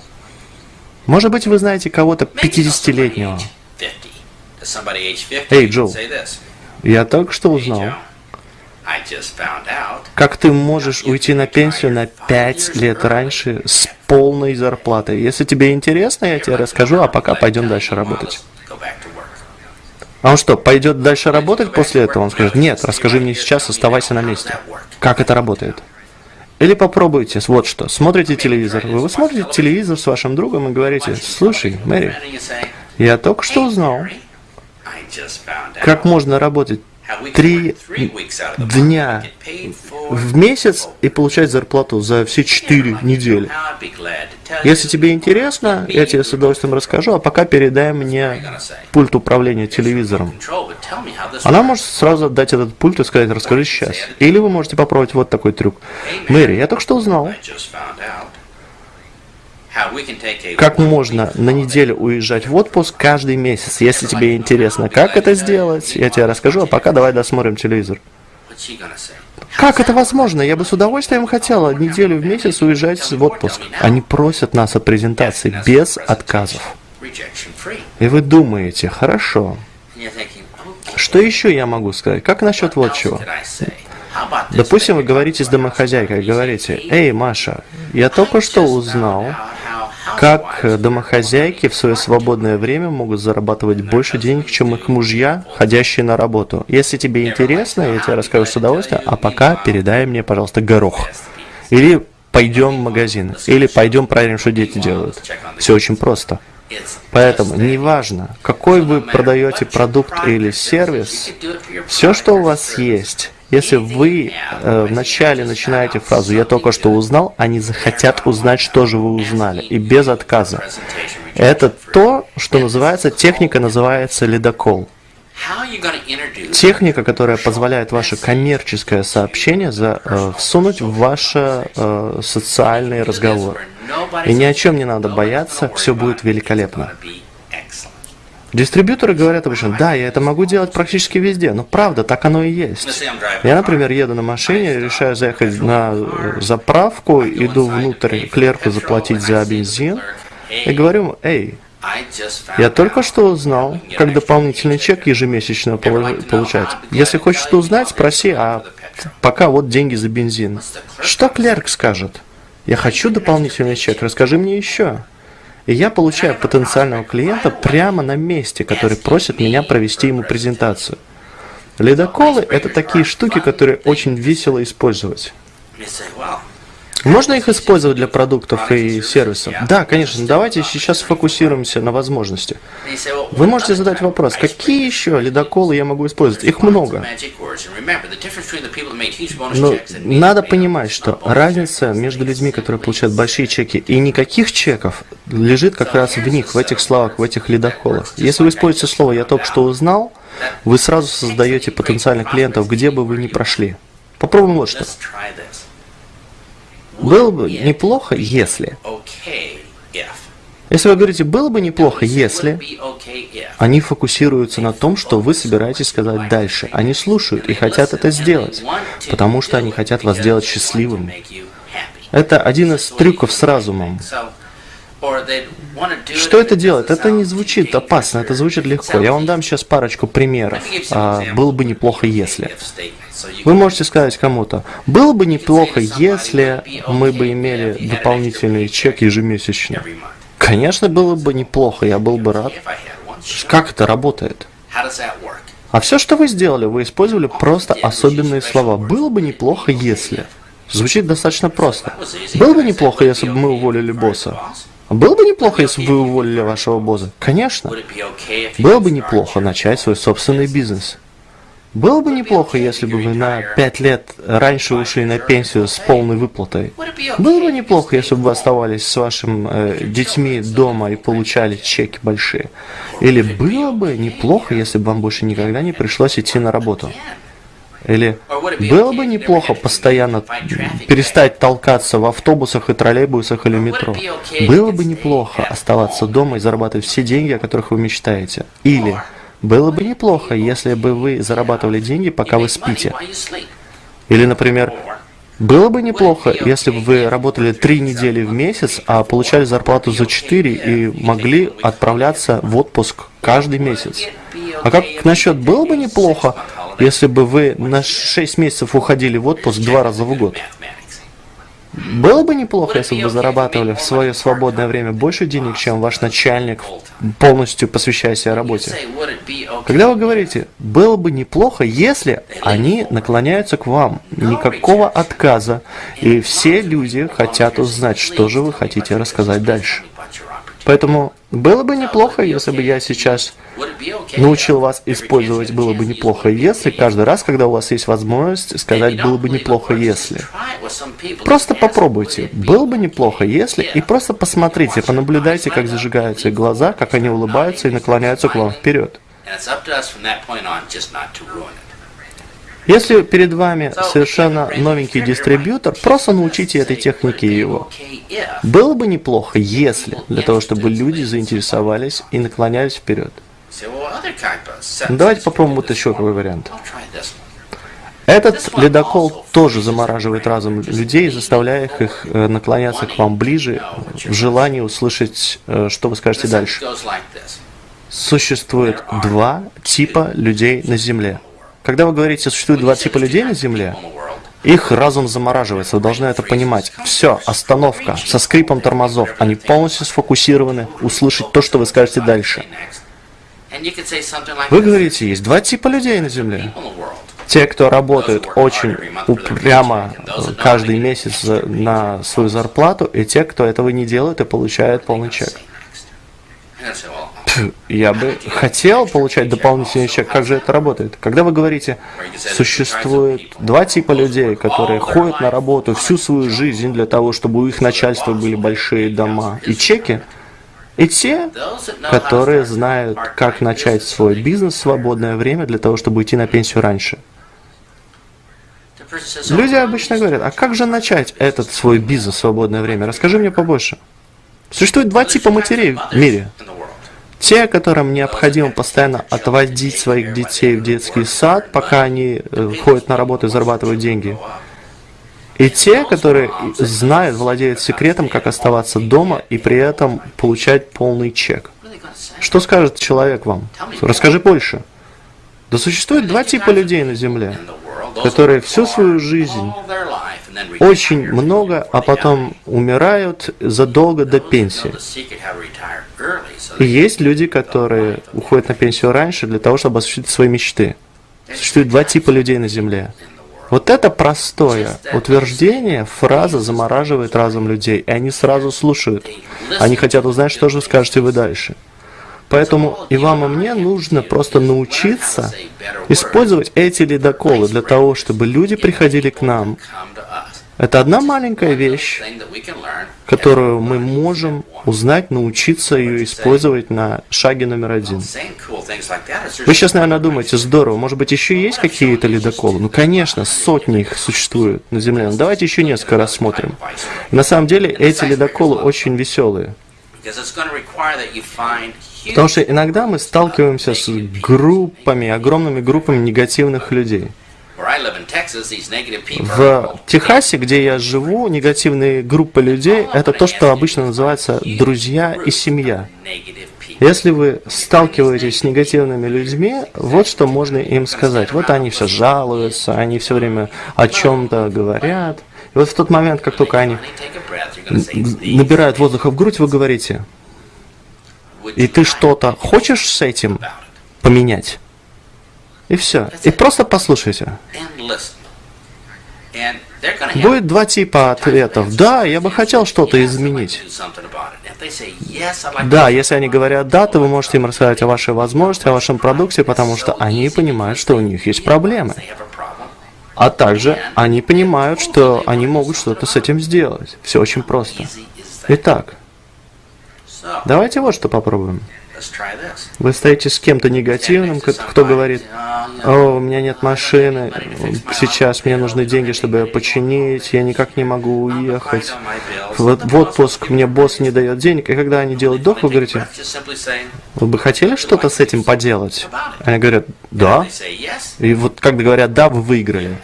Speaker 2: Может быть, вы знаете кого-то 50-летнего. Эй, Джо, я только что узнал, как ты можешь уйти на пенсию на 5 лет раньше с полной зарплатой? Если тебе интересно, я тебе расскажу, а пока пойдем дальше работать. А он что, пойдет дальше работать после этого? Он скажет, нет, расскажи мне сейчас, оставайся на месте. Как это работает? Или попробуйте, вот что, смотрите телевизор. Вы, вы смотрите телевизор с вашим другом и говорите, слушай, Мэри, я только что узнал, как можно работать три дня в месяц и получать зарплату за все четыре недели. Если тебе интересно, я тебе с удовольствием расскажу, а пока передай мне пульт управления телевизором. Она может сразу дать этот пульт и сказать, расскажи сейчас. Или вы можете попробовать вот такой трюк. Мэри, я только что узнал, как можно на неделю уезжать в отпуск каждый месяц? Если тебе интересно, как это сделать, я тебе расскажу, а пока давай досмотрим телевизор. Как это возможно? Я бы с удовольствием хотела неделю в месяц уезжать в отпуск. Они просят нас о презентации без отказов. И вы думаете, хорошо. Что еще я могу сказать? Как насчет вот чего? Допустим, вы говорите с домохозяйкой, говорите, «Эй, Маша, я только что узнал, как домохозяйки в свое свободное время могут зарабатывать больше денег, чем их мужья, ходящие на работу. Если тебе интересно, я тебе расскажу с удовольствием, а пока передай мне, пожалуйста, горох. Или пойдем в магазин, или пойдем проверим, что дети делают. Все очень просто. Поэтому неважно, какой вы продаете продукт или сервис, все, что у вас есть, если вы э, вначале начинаете фразу «я только что узнал», они захотят узнать, что же вы узнали, и без отказа. Это то, что называется, техника называется ледокол. Техника, которая позволяет ваше коммерческое сообщение за, э, всунуть в ваш э, социальный разговор. И ни о чем не надо бояться, все будет великолепно. Дистрибьюторы говорят обычно, да, я это могу делать практически везде, но правда, так оно и есть. Я, например, еду на машине, решаю заехать на заправку, иду внутрь клерку заплатить за бензин, и говорю, эй, я только что узнал, как дополнительный чек ежемесячно получать. Если хочешь что узнать, спроси, а пока вот деньги за бензин. Что клерк скажет? Я хочу дополнительный чек, расскажи мне еще. И я получаю потенциального клиента прямо на месте, который просит меня провести ему презентацию. Ледоколы – это такие штуки, которые очень весело использовать. Можно их использовать для продуктов и сервисов? Да, конечно. Давайте сейчас сфокусируемся на возможности. Вы можете задать вопрос, какие еще ледоколы я могу использовать? Их много. Но надо понимать, что разница между людьми, которые получают большие чеки, и никаких чеков, лежит как раз в них, в этих словах, в этих ледоколах. Если вы используете слово «я только что узнал», вы сразу создаете потенциальных клиентов, где бы вы ни прошли. Попробуем вот что. Было бы неплохо, если... Если вы говорите, было бы неплохо, если... Они фокусируются на том, что вы собираетесь сказать дальше. Они слушают и хотят это сделать, потому что они хотят вас сделать счастливым. Это один из трюков с разумом. Что это делает? Это не звучит опасно, это звучит легко. Я вам дам сейчас парочку примеров. А, было бы неплохо, если. Вы можете сказать кому-то, было бы неплохо, если мы бы имели дополнительный чек ежемесячно. Конечно, было бы неплохо, я был бы рад. Как это работает? А все, что вы сделали, вы использовали просто особенные слова. Было бы неплохо, если. Звучит достаточно просто. Было бы неплохо, если бы мы уволили босса. Было бы неплохо, если бы вы уволили вашего босса. Конечно. Было бы неплохо начать свой собственный бизнес. Было бы неплохо, если бы вы на пять лет раньше ушли на пенсию с полной выплатой. Было бы неплохо, если бы вы оставались с вашими э, детьми дома и получали чеки большие. Или было бы неплохо, если бы вам больше никогда не пришлось идти на работу. Или было бы неплохо постоянно перестать толкаться в автобусах и троллейбусах или метро. Было бы неплохо оставаться дома и зарабатывать все деньги, о которых вы мечтаете. Или было бы неплохо, если бы вы зарабатывали деньги, пока вы спите. Или, например, было бы неплохо, если бы вы работали три недели в месяц, а получали зарплату за четыре и могли отправляться в отпуск каждый месяц. А как насчет было бы неплохо, если бы вы на 6 месяцев уходили в отпуск два раза в год. Было бы неплохо, если бы вы зарабатывали в свое свободное время больше денег, чем ваш начальник, полностью посвящая себя работе. Когда вы говорите, было бы неплохо, если они наклоняются к вам, никакого отказа, и все люди хотят узнать, что же вы хотите рассказать дальше. Поэтому было бы неплохо, если бы я сейчас научил вас использовать «было бы неплохо, если» каждый раз, когда у вас есть возможность сказать «было бы неплохо, если». Просто попробуйте «было бы неплохо, если» и просто посмотрите, понаблюдайте, как зажигаются их глаза, как они улыбаются и наклоняются к вам вперед. Если перед вами совершенно новенький дистрибьютор, просто научите этой технике его. Было бы неплохо, если, для того, чтобы люди заинтересовались и наклонялись вперед. Ну, давайте попробуем вот еще какой вариант. Этот ледокол тоже замораживает разум людей, заставляя их, э, наклоняться к вам ближе, в желании услышать, э, что вы скажете дальше. Существует два типа людей на Земле. Когда вы говорите, существует два типа людей на Земле, Их разум замораживается, вы должны это понимать. Все, остановка, со скрипом тормозов. Они полностью сфокусированы услышать то, что вы скажете дальше. Вы говорите, есть два типа людей на Земле. Те, кто работают очень упрямо каждый месяц на свою зарплату, и те, кто этого не делает и получает полный чек. Я бы хотел получать дополнительный чек. Как же это работает? Когда вы говорите, существует два типа людей, которые ходят на работу всю свою жизнь для того, чтобы у их начальства были большие дома и чеки, и те, которые знают, как начать свой бизнес в свободное время для того, чтобы уйти на пенсию раньше. Люди обычно говорят, а как же начать этот свой бизнес в свободное время? Расскажи мне побольше. Существует два типа матерей в мире. Те, которым необходимо постоянно отводить своих детей в детский сад, пока они э, ходят на работу и зарабатывают деньги. И те, которые знают, владеют секретом, как оставаться дома и при этом получать полный чек. Что скажет человек вам? Расскажи больше. Да существует два типа людей на Земле, которые всю свою жизнь очень много, а потом умирают задолго до пенсии. И есть люди, которые уходят на пенсию раньше для того, чтобы осуществить свои мечты. Существует два типа людей на Земле. Вот это простое утверждение, фраза замораживает разум людей, и они сразу слушают. Они хотят узнать, что же скажете вы дальше. Поэтому и вам, и мне нужно просто научиться использовать эти ледоколы для того, чтобы люди приходили к нам это одна маленькая вещь, которую мы можем узнать, научиться ее использовать на шаге номер один. Вы сейчас, наверное, думаете, здорово, может быть, еще есть какие-то ледоколы? Ну, конечно, сотни их существует на Земле. Но давайте еще несколько рассмотрим. На самом деле, эти ледоколы очень веселые. Потому что иногда мы сталкиваемся с группами, огромными группами негативных людей. В Техасе, где я живу, негативные группы людей – это то, что обычно называется друзья и семья. Если вы сталкиваетесь с негативными людьми, вот что можно им сказать. Вот они все жалуются, они все время о чем-то говорят. И вот в тот момент, как только они набирают воздуха в грудь, вы говорите, и ты что-то хочешь с этим поменять? И все. И просто послушайте. Будет два типа ответов. Да, я бы хотел что-то изменить. Да, если они говорят «да», то вы можете им рассказать о вашей возможности, о вашем продукте, потому что они понимают, что у них есть проблемы. А также они понимают, что они могут что-то с этим сделать. Все очень просто. Итак, давайте вот что попробуем. Вы стоите с кем-то негативным, кто говорит, о, у меня нет машины, сейчас мне нужны деньги, чтобы ее починить, я никак не могу уехать. Вот в отпуск мне босс не дает денег. И когда они делают дох, вы говорите, вы бы хотели что-то с этим поделать? Они говорят, да. И вот когда говорят, да, вы выиграли.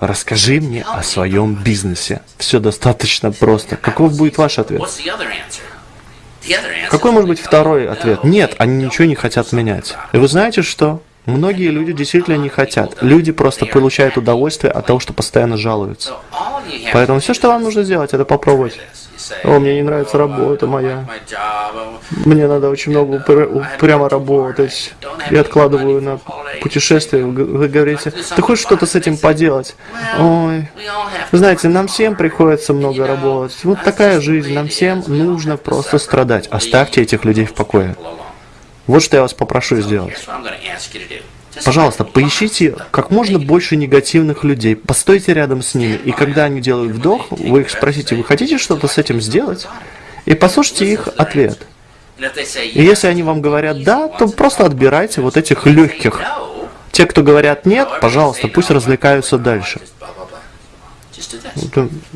Speaker 2: Расскажи мне о своем бизнесе. Все достаточно просто. Каков будет ваш ответ? Какой может быть второй ответ? Нет, они ничего не хотят менять. И вы знаете что? Многие люди действительно не хотят. Люди просто получают удовольствие от того, что постоянно жалуются. Поэтому все, что вам нужно сделать, это попробовать. О, мне не нравится работа моя. Мне надо очень много прямо работать. Я откладываю на путешествие. Вы говорите, ты хочешь что-то с этим поделать? Ой, знаете, нам всем приходится много работать. Вот такая жизнь. Нам всем нужно просто страдать. Оставьте этих людей в покое. Вот что я вас попрошу сделать. Пожалуйста, поищите как можно больше негативных людей, постойте рядом с ними, и когда они делают вдох, вы их спросите, вы хотите что-то с этим сделать? И послушайте их ответ. И если они вам говорят «да», то просто отбирайте вот этих легких. Те, кто говорят «нет», пожалуйста, пусть развлекаются дальше.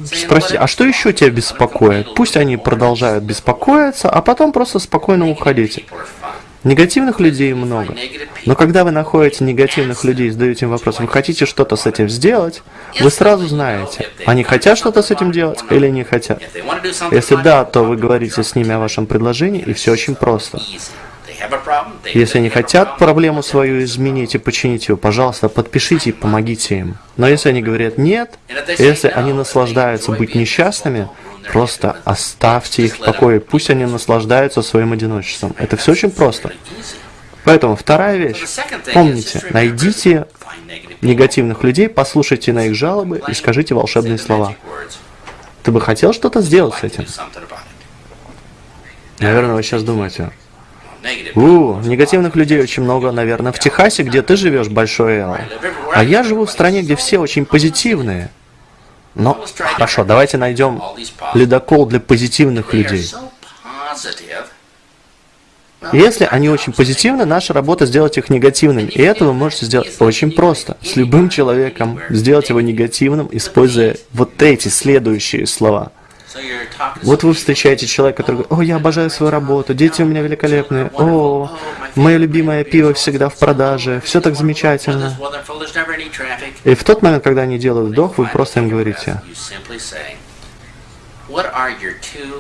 Speaker 2: Спросите, а что еще тебя беспокоит? Пусть они продолжают беспокоиться, а потом просто спокойно уходите. Негативных людей много. Но когда вы находите негативных людей и задаете им вопрос, вы хотите что-то с этим сделать, вы сразу знаете, они хотят что-то с этим делать или не хотят. Если да, то вы говорите с ними о вашем предложении, и все очень просто. Если они хотят проблему свою изменить и починить ее, пожалуйста, подпишите и помогите им. Но если они говорят нет, если они наслаждаются быть несчастными, просто оставьте их в покое, пусть они наслаждаются своим одиночеством. Это все очень просто. Поэтому вторая вещь. Помните, найдите негативных людей, послушайте на их жалобы и скажите волшебные слова. Ты бы хотел что-то сделать с этим? Наверное, вы сейчас думаете, у, негативных людей очень много, наверное, в Техасе, где ты живешь, Большой Эл. А я живу в стране, где все очень позитивные. Но, хорошо, давайте найдем ледокол для позитивных людей. Если они очень позитивны, наша работа сделать их негативными. И это вы можете сделать очень просто. С любым человеком сделать его негативным, используя вот эти следующие слова. Вот вы встречаете человека, который говорит, «О, я обожаю свою работу, дети у меня великолепные, о, мое любимое пиво всегда в продаже, все так замечательно». И в тот момент, когда они делают вдох, вы просто им говорите,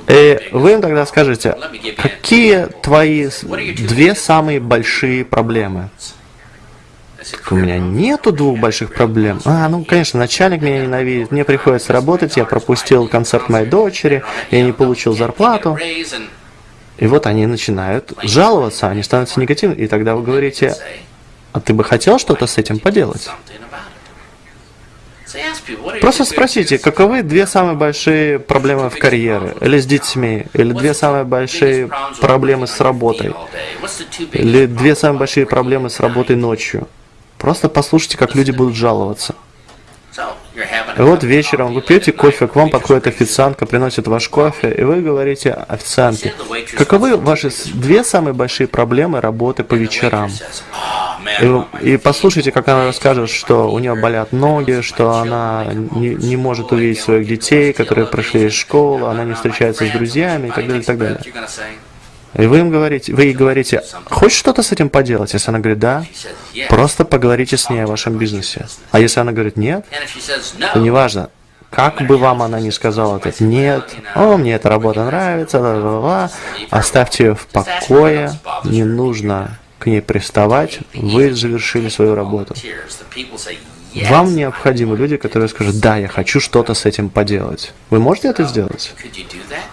Speaker 2: и вы им тогда скажете, какие твои две самые большие проблемы? У меня нету двух больших проблем. А, ну, конечно, начальник меня ненавидит, мне приходится работать, я пропустил концерт моей дочери, я не получил зарплату. И вот они начинают жаловаться, они становятся негативными, и тогда вы говорите, а ты бы хотел что-то с этим поделать? Просто спросите, каковы две самые большие проблемы в карьере, или с детьми, или две самые большие проблемы с работой, или две самые большие проблемы с работой ночью. Просто послушайте, как люди будут жаловаться. И вот вечером вы пьете кофе, к вам подходит официантка, приносит ваш кофе, и вы говорите официантке, каковы ваши две самые большие проблемы работы по вечерам? И, и послушайте, как она расскажет, что у нее болят ноги, что она не, не может увидеть своих детей, которые прошли из школы, она не встречается с друзьями и так далее, и так далее. И вы им говорите, вы ей говорите, хочешь что-то с этим поделать? Если она говорит да, просто поговорите с ней о вашем бизнесе. А если она говорит нет, то неважно, как бы вам она ни сказала этот нет, о, мне эта работа нравится, ла -ла -ла, оставьте ее в покое, не нужно к ней приставать, вы завершили свою работу. Вам необходимы люди, которые скажут, да, я хочу что-то с этим поделать. Вы можете это сделать?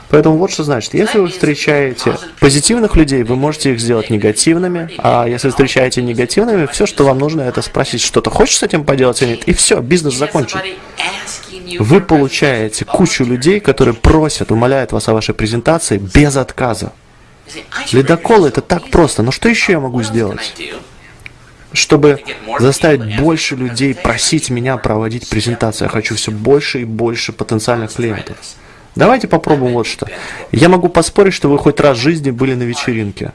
Speaker 2: Поэтому вот что значит, если вы встречаете позитивных людей, вы можете их сделать негативными, а если встречаете негативными, все, что вам нужно, это спросить, что-то хочешь с этим поделать или нет, и все, бизнес закончен. Вы получаете кучу людей, которые просят, умоляют вас о вашей презентации без отказа. Ледокол это так просто, но что еще я могу сделать? Чтобы заставить больше людей просить меня проводить презентации. Я хочу все больше и больше потенциальных клиентов. Давайте попробуем вот что. Я могу поспорить, что вы хоть раз в жизни были на вечеринке.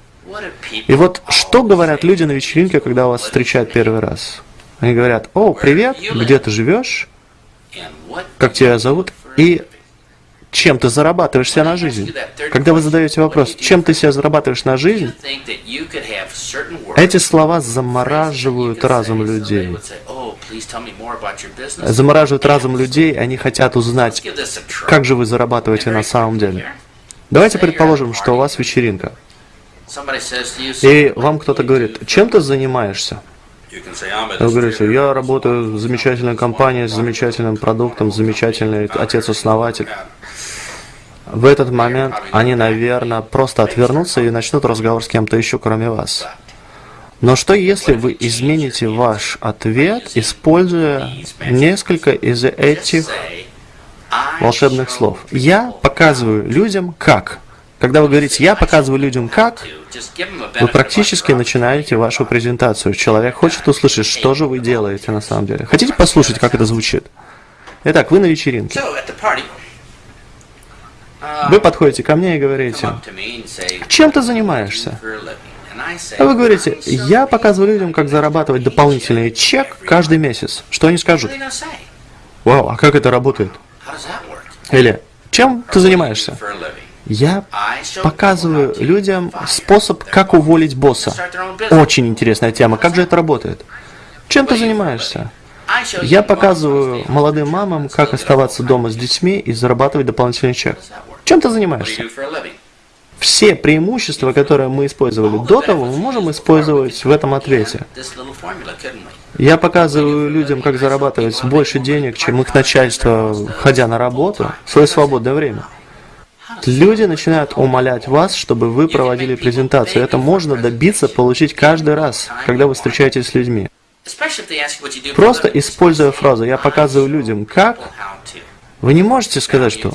Speaker 2: И вот что говорят люди на вечеринке, когда вас встречают первый раз? Они говорят, о, привет, где ты живешь? Как тебя зовут? И чем ты зарабатываешь себе на жизнь. Когда вы задаете вопрос, чем ты себе зарабатываешь на жизнь, эти слова замораживают разум людей. Замораживают разум людей, они хотят узнать, как же вы зарабатываете на самом деле. Давайте предположим, что у вас вечеринка. И вам кто-то говорит, чем ты занимаешься? Вы говорите, я работаю в замечательной компании с замечательным продуктом, замечательный отец-основатель в этот момент они, наверное, просто отвернутся и начнут разговор с кем-то еще, кроме вас. Но что если вы измените ваш ответ, используя несколько из этих волшебных слов? Я показываю людям как. Когда вы говорите «я показываю людям как», вы практически начинаете вашу презентацию. Человек хочет услышать, что же вы делаете на самом деле. Хотите послушать, как это звучит? Итак, вы на вечеринке. Вы подходите ко мне и говорите, чем ты занимаешься? А вы говорите, я показываю людям, как зарабатывать дополнительный чек каждый месяц. Что они скажут? Вау, а как это работает? Или, чем ты занимаешься? Я показываю людям способ, как уволить босса. Очень интересная тема. Как же это работает? Чем ты занимаешься? Я показываю молодым мамам, как оставаться дома с детьми и зарабатывать дополнительный чек. Чем ты занимаешься? все преимущества, которые мы использовали до того, мы можем использовать в этом ответе. Я показываю людям, как зарабатывать больше денег, чем их начальство, ходя на работу, в свое свободное время. Люди начинают умолять вас, чтобы вы проводили презентацию. Это можно добиться, получить каждый раз, когда вы встречаетесь с людьми. Просто используя фразу «я показываю людям, как», вы не можете сказать, что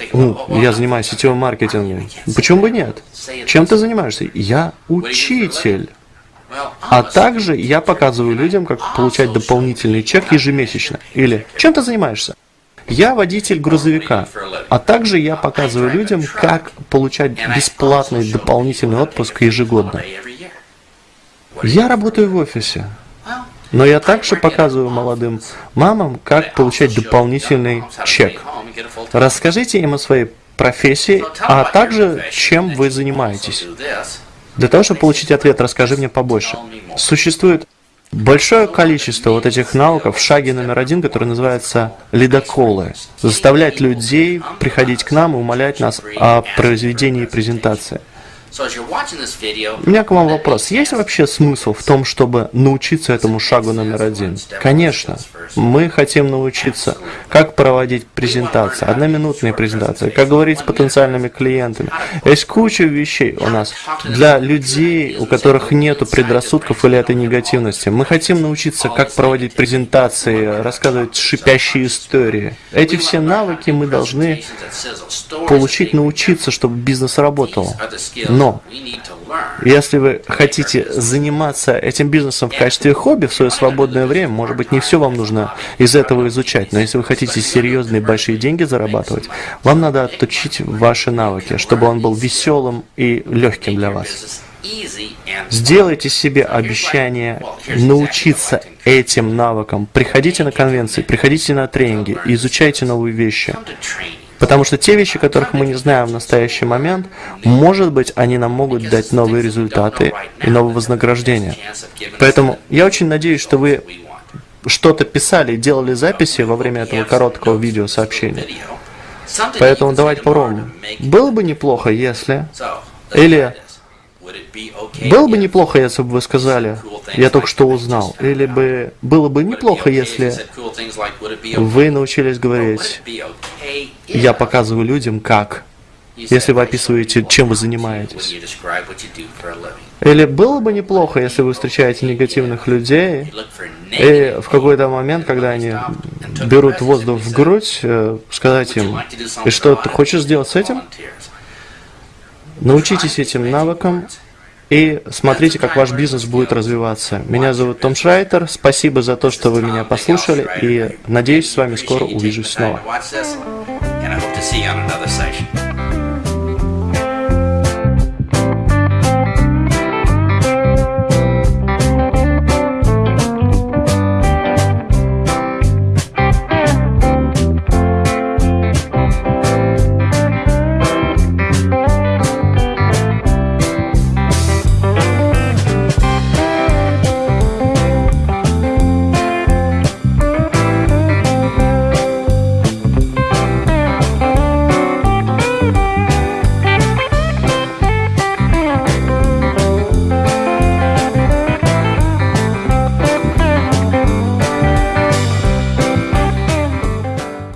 Speaker 2: я занимаюсь сетевым маркетингом. Почему бы нет? Чем ты занимаешься? Я учитель. А также я показываю людям, как получать дополнительный чек ежемесячно. Или чем ты занимаешься? Я водитель грузовика, а также я показываю людям, как получать бесплатный дополнительный отпуск ежегодно. Я работаю в офисе, но я также показываю молодым мамам, как получать дополнительный чек. Расскажите им о своей профессии, а также чем вы занимаетесь. Для того, чтобы получить ответ, расскажи мне побольше. Существует большое количество вот этих навыков в шаге номер один, который называется ледоколы. Заставлять людей приходить к нам и умолять нас о произведении презентации. У меня к вам вопрос. Есть вообще смысл в том, чтобы научиться этому шагу номер один? Конечно. Мы хотим научиться, как проводить презентации, одноминутные презентации, как говорить с потенциальными клиентами. Есть куча вещей у нас для людей, у которых нет предрассудков или этой негативности. Мы хотим научиться, как проводить презентации, рассказывать шипящие истории. Эти все навыки мы должны получить, научиться, чтобы бизнес работал. Но если вы хотите заниматься этим бизнесом в качестве хобби в свое свободное время, может быть, не все вам нужно из этого изучать, но если вы хотите серьезные большие деньги зарабатывать, вам надо отточить ваши навыки, чтобы он был веселым и легким для вас. Сделайте себе обещание научиться этим навыкам. Приходите на конвенции, приходите на тренинги, изучайте новые вещи. Потому что те вещи, которых мы не знаем в настоящий момент, может быть, они нам могут дать новые результаты и новое вознаграждение. Поэтому я очень надеюсь, что вы что-то писали делали записи во время этого короткого видеосообщения. Поэтому давайте попробуем. Было бы неплохо, если... Или было бы неплохо, если бы вы сказали, я только что узнал. Или бы было бы неплохо, если вы научились говорить, я показываю людям, как. Если вы описываете, чем вы занимаетесь. Или было бы неплохо, если вы встречаете негативных людей, и в какой-то момент, когда они берут воздух в грудь, э, сказать им, и что ты хочешь сделать с этим? Научитесь этим навыкам и смотрите, как ваш бизнес будет развиваться. Меня зовут Том Шрайтер. Спасибо за то, что вы меня послушали, и надеюсь, с вами скоро увижусь снова. to see you on another session.